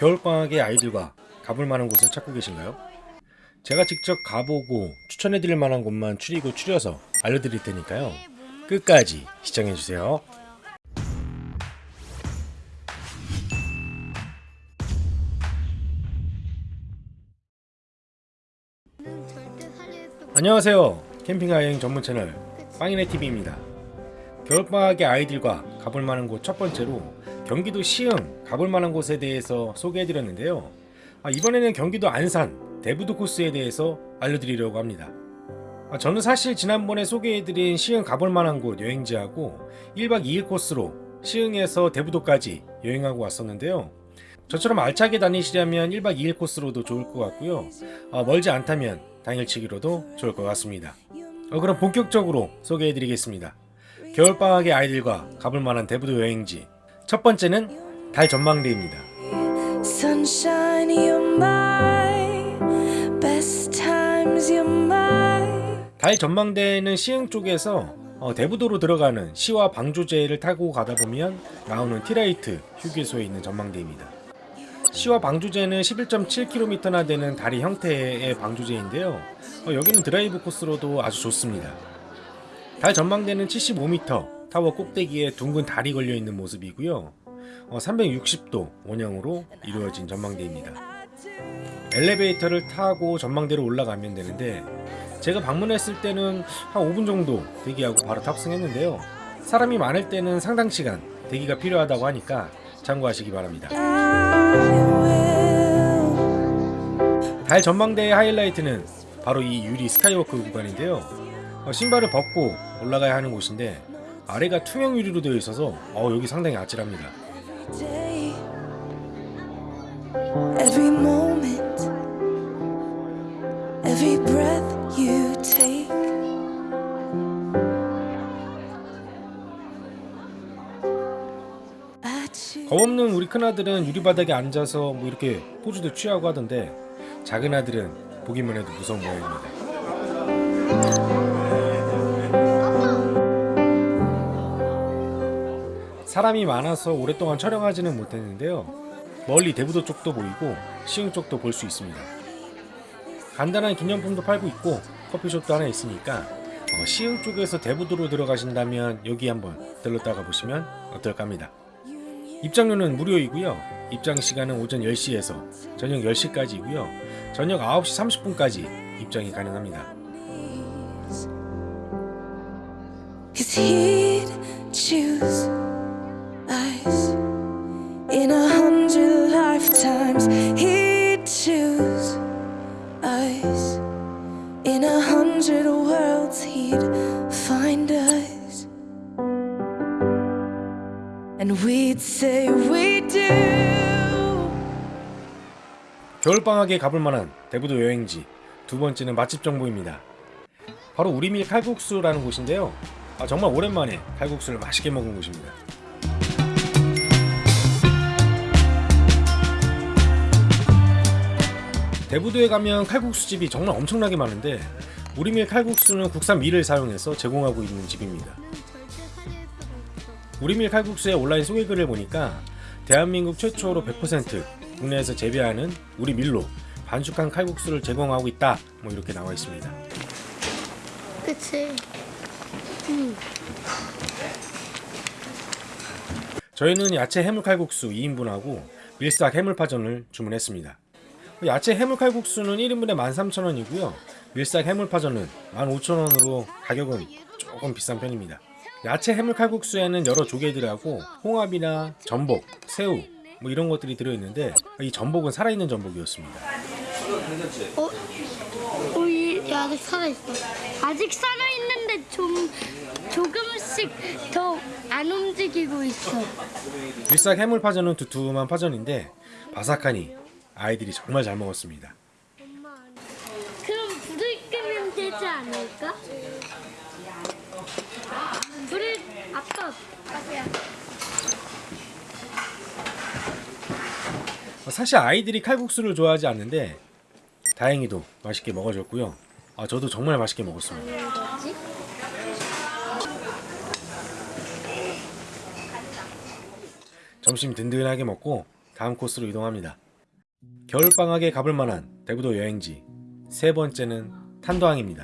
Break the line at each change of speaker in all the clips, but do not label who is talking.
겨울방학에 아이들과 가볼 만한 곳을 찾고 계신가요? 제가 직접 가보고 추천해드릴 만한 곳만 추리고 추려서 알려드릴 테니까요. 끝까지 시청해주세요. 안녕하세요. 캠핑과 여행 전문 채널 빵이네 TV입니다. 겨울방학에 아이들과 가볼 만한 곳 첫 번째로 경기도 시흥 가볼 만한 곳에 대해서 소개해드렸는데요. 아, 이번에는 경기도 안산 대부도 코스에 대해서 알려드리려고 합니다. 아, 저는 사실 지난번에 소개해드린 시흥 가볼 만한 곳 여행지하고 1박 2일 코스로 시흥에서 대부도까지 여행하고 왔었는데요. 저처럼 알차게 다니시려면 1박 2일 코스로도 좋을 것 같고요. 아, 멀지 않다면 당일치기로도 좋을 것 같습니다. 어, 그럼 본격적으로 소개해드리겠습니다. 겨울방학의 아이들과 가볼 만한 대부도 여행지 첫 번째는 달 전망대입니다. 달 전망대는 시흥 쪽에서 어, 대부도로 들어가는 시와 방조제를 타고 가다 보면 나오는 티라이트 휴게소에 있는 전망대입니다. 시와 방조제는 11.7km나 되는 다리 형태의 방조제인데요. 어, 여기는 드라이브 코스로도 아주 좋습니다. 달 전망대는 75m 타워 꼭대기에 둥근 달이 걸려 있는 모습이고요. 어, 360도 원형으로 이루어진 전망대입니다. 엘리베이터를 타고 전망대로 올라가면 되는데 제가 방문했을 때는 한 5분 정도 대기하고 바로 탑승했는데요. 사람이 많을 때는 상당 시간 대기가 필요하다고 하니까 참고하시기 바랍니다. 달 전망대의 하이라이트는 바로 이 유리 스카이워크 구간인데요. 어, 신발을 벗고 올라가야 하는 곳인데 아래가 투명 유리로 되어 있어서 어, 여기 상당히 아찔합니다.
Day. Every moment, every breath you take. I choose.
겁없는 우리 큰아들은 유리바닥에 앉아서 뭐 이렇게 포즈도 취하고 하던데 작은 아들은 보기만 해도 무서운 모양입니다. 사람이 많아서 오랫동안 촬영하지는 못했는데요. 멀리 대부도 쪽도 보이고 시흥 쪽도 볼 수 있습니다. 간단한 기념품도 팔고 있고 커피숍도 하나 있으니까 어, 시흥 쪽에서 대부도로 들어가신다면 여기 한번 들렀다가 보시면 어떨까 합니다. 입장료는 무료이고요. 입장 시간은 오전 10시에서 저녁 10시까지이고요. 저녁 9시 30분까지 입장이 가능합니다.
Cause he'd choose in a hundred lifetimes. He'd choose us in a hundred worlds. He'd find us, and we'd say we do.
겨울방학에 가볼 만한 대부도 여행지 두 번째는 맛집 정보입니다. 바로 우리밀 칼국수라는 곳인데요. 아, 정말 오랜만에 칼국수를 맛있게 먹은 곳입니다. 대부도에 가면 칼국수 집이 정말 엄청나게 많은데 우리밀 칼국수는 국산 밀을 사용해서 제공하고 있는 집입니다. 우리밀 칼국수의 온라인 소개글을 보니까 대한민국 최초로 100% 국내에서 재배하는 우리 밀로 반숙한 칼국수를 제공하고 있다 뭐 이렇게 나와 있습니다.
그치.
저희는 야채 해물 칼국수 2인분하고 밀싹 해물파전을 주문했습니다. 야채 해물 칼국수는 1인분에 13,000원이고요. 밀싹 해물파전은 15,000원으로 가격은 조금 비싼 편입니다. 야채 해물 칼국수에는 여러 조개들하고 홍합이나 전복, 새우 뭐 이런 것들이 들어있는데 이 전복은 살아있는 전복이었습니다.
어? 어, 이 아직 살아있어. 아직 살아있는데 좀 조금씩 더 안 움직이고 있어.
밀싹 해물파전은 두툼한 파전인데 바삭하니 아이들이 정말 잘 먹었습니다.
그럼 불을 끄면 되지 않을까? 불을 아빠
사실 아이들이 칼국수를 좋아하지 않는데 다행히도 맛있게 먹어줬고요. 아, 저도 정말 맛있게 먹었습니다. 점심 든든하게 먹고 다음 코스로 이동합니다. 겨울방학에 가볼 만한 대부도 여행지 세 번째는 탄도항입니다.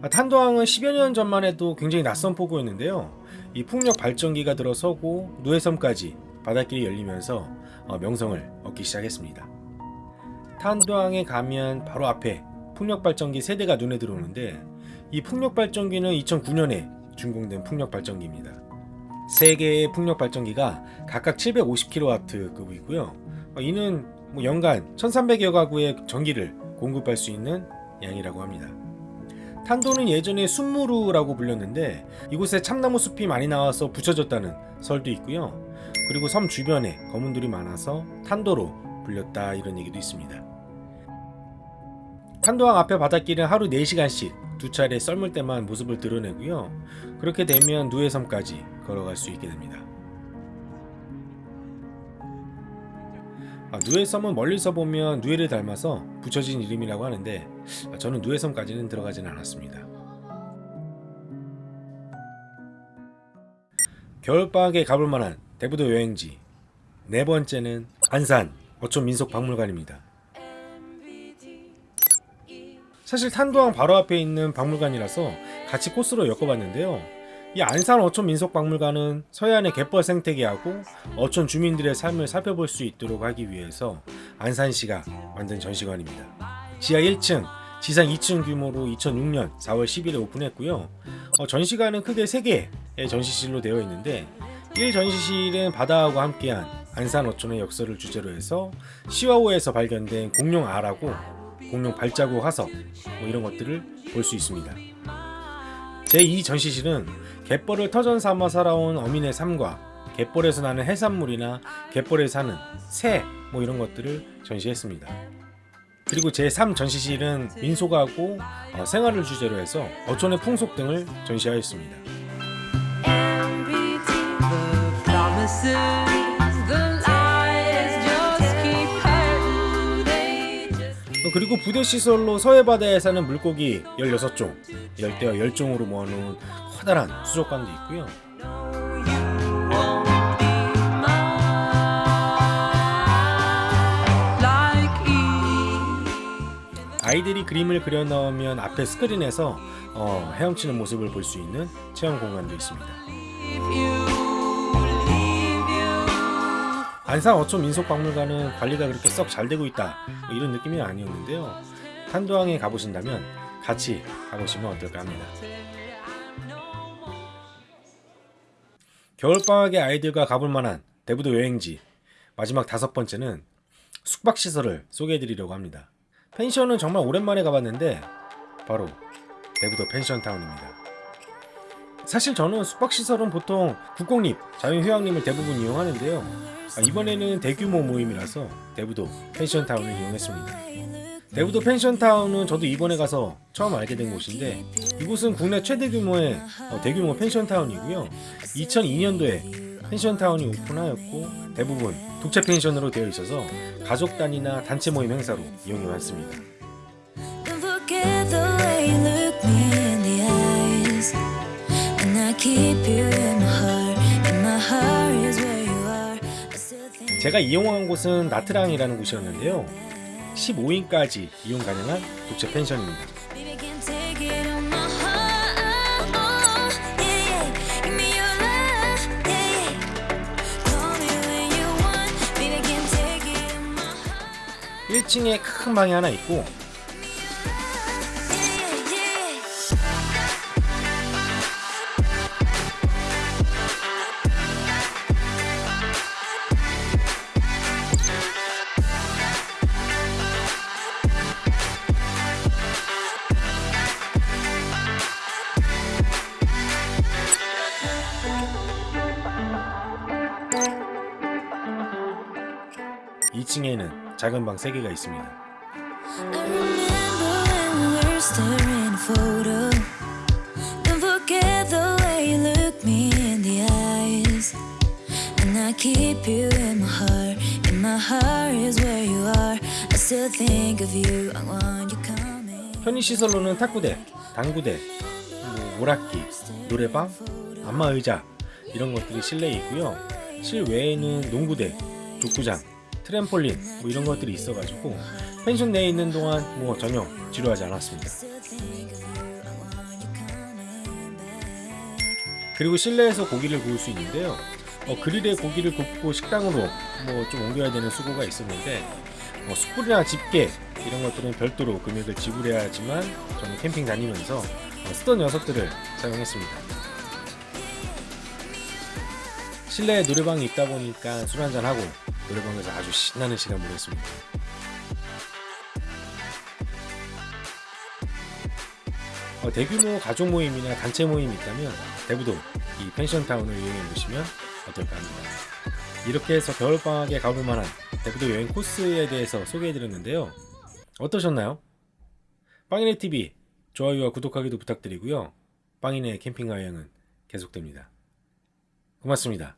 아, 탄도항은 10여 년 전만 해도 굉장히 낯선 포구였는데요. 이 풍력 발전기가 들어서고 누해섬까지 바닷길이 열리면서 어, 명성을 얻기 시작했습니다. 탄도항에 가면 바로 앞에 풍력 발전기 세대가 눈에 들어오는데 이 풍력 발전기는 2009년에 준공된 풍력 발전기입니다. 세 개의 풍력 발전기가 각각 750kW급이고요. 어, 이는 뭐 연간 1,300여 가구의 전기를 공급할 수 있는 양이라고 합니다. 탄도는 예전에 순무루라고 불렸는데 이곳에 참나무 숲이 많이 나와서 붙여졌다는 설도 있고요. 그리고 섬 주변에 거문들이 많아서 탄도로 불렸다 이런 얘기도 있습니다. 탄도항 앞에 바닷길은 하루 4시간씩 두 차례 썰물 때만 모습을 드러내고요. 그렇게 되면 누해섬까지 걸어갈 수 있게 됩니다. 아, 누해섬은 멀리서 보면 누해를 닮아서 붙여진 이름이라고 하는데 아, 저는 누해섬까지는 들어가지는 않았습니다. 겨울방학에 가볼 만한 대부도 여행지 네 번째는 안산 어촌 민속박물관입니다. 사실 탄도항 바로 앞에 있는 박물관이라서 같이 코스로 엮어봤는데요. 이 안산 어촌 민속박물관은 서해안의 갯벌 생태계하고 어촌 주민들의 삶을 살펴볼 수 있도록 하기 위해서 안산시가 만든 전시관입니다. 지하 1층, 지상 2층 규모로 2006년 4월 10일에 오픈했고요. 어, 전시관은 크게 3개의 전시실로 되어 있는데 1 전시실은 바다하고 함께한 안산 어촌의 역사를 주제로 해서 시와호에서 발견된 공룡 알하고 공룡 발자국 화석 뭐 이런 것들을 볼 수 있습니다. 제2 전시실은 갯벌을 터전 삼아 살아온 어민의 삶과 갯벌에서 나는 해산물이나 갯벌에 사는 새 뭐 이런 것들을 전시했습니다. 그리고 제3 전시실은 민속하고 어, 생활을 주제로 해서 어촌의 풍속 등을 전시하였습니다. 그리고 부대 시설로 서해 바다에 사는 물고기 16종, 열대어 10종으로 모아놓은 커다란 수족관도 있고요. 아이들이 그림을 그려 넣으면 앞에 스크린에서 어, 헤엄치는 모습을 볼 수 있는 체험 공간도 있습니다. 안산 어촌 민속박물관은 관리가 그렇게 썩 잘 되고 있다 뭐 이런 느낌이 아니었는데요. 탄도항에 가보신다면 같이 가보시면 어떨까 합니다. 겨울방학에 아이들과 가볼 만한 대부도 여행지 마지막 다섯 번째는 숙박시설을 소개해드리려고 합니다. 펜션은 정말 오랜만에 가봤는데 바로 대부도 펜션타운입니다. 사실 저는 숙박시설은 보통 국공립, 자유휴양림을 대부분 이용하는데요. 아, 이번에는 대규모 모임이라서 대부도 펜션타운을 이용했습니다. 대부도 펜션타운은 저도 이번에 가서 처음 알게 된 곳인데 이곳은 국내 최대 규모의 어, 대규모 펜션타운이고요. 2002년도에 펜션타운이 오픈하였고 대부분 독채 펜션으로 되어 있어서 가족 단위나 단체 모임 행사로 이용해 왔습니다. 제가 이용한 곳은 나트랑이라는 곳이었는데요. 15인까지 이용 가능한 독채 펜션입니다.
baby can take it on my heart. Yeah, yeah. Give me your love. Yeah, yeah. Call me when you want. Baby can take it on my heart.
1층에 큰 방이 하나 있고 2층에는 작은 방 3개가 있습니다.
I remember when we were staring at a photo. Don't forget the way you look me in the eyes. And I keep you in my heart. And my heart is where you are. I still think of you. I want you coming.
편의시설로는 탁구대, 당구대, 뭐 오락기, 노래방, 안마 의자 이런 것들이 실내에 있고요. 실외에는 농구대, 족구장, 트램폴린 뭐 이런 것들이 있어가지고 펜션 내에 있는 동안 뭐 전혀 지루하지 않았습니다. 그리고 실내에서 고기를 구울 수 있는데요. 어, 그릴에 고기를 굽고 식당으로 뭐 좀 옮겨야 되는 수고가 있었는데 뭐 숯불이나 집게 이런 것들은 별도로 금액을 지불해야 하지만 저는 캠핑 다니면서 어, 쓰던 녀석들을 사용했습니다. 실내에 노래방이 있다 보니까 술 한잔 하고 노래방에서 아주 신나는 시간 보냈습니다. 어, 대규모 가족 모임이나 단체 모임이 있다면 대부도 이 펜션타운을 이용해 보시면 어떨까 합니다. 이렇게 해서 겨울방학에 가볼 만한 대부도 여행 코스에 대해서 소개해 드렸는데요. 어떠셨나요? 빵이네 TV 좋아요와 구독하기도 부탁드리고요. 빵이네 캠핑가 여행은 계속됩니다. 고맙습니다.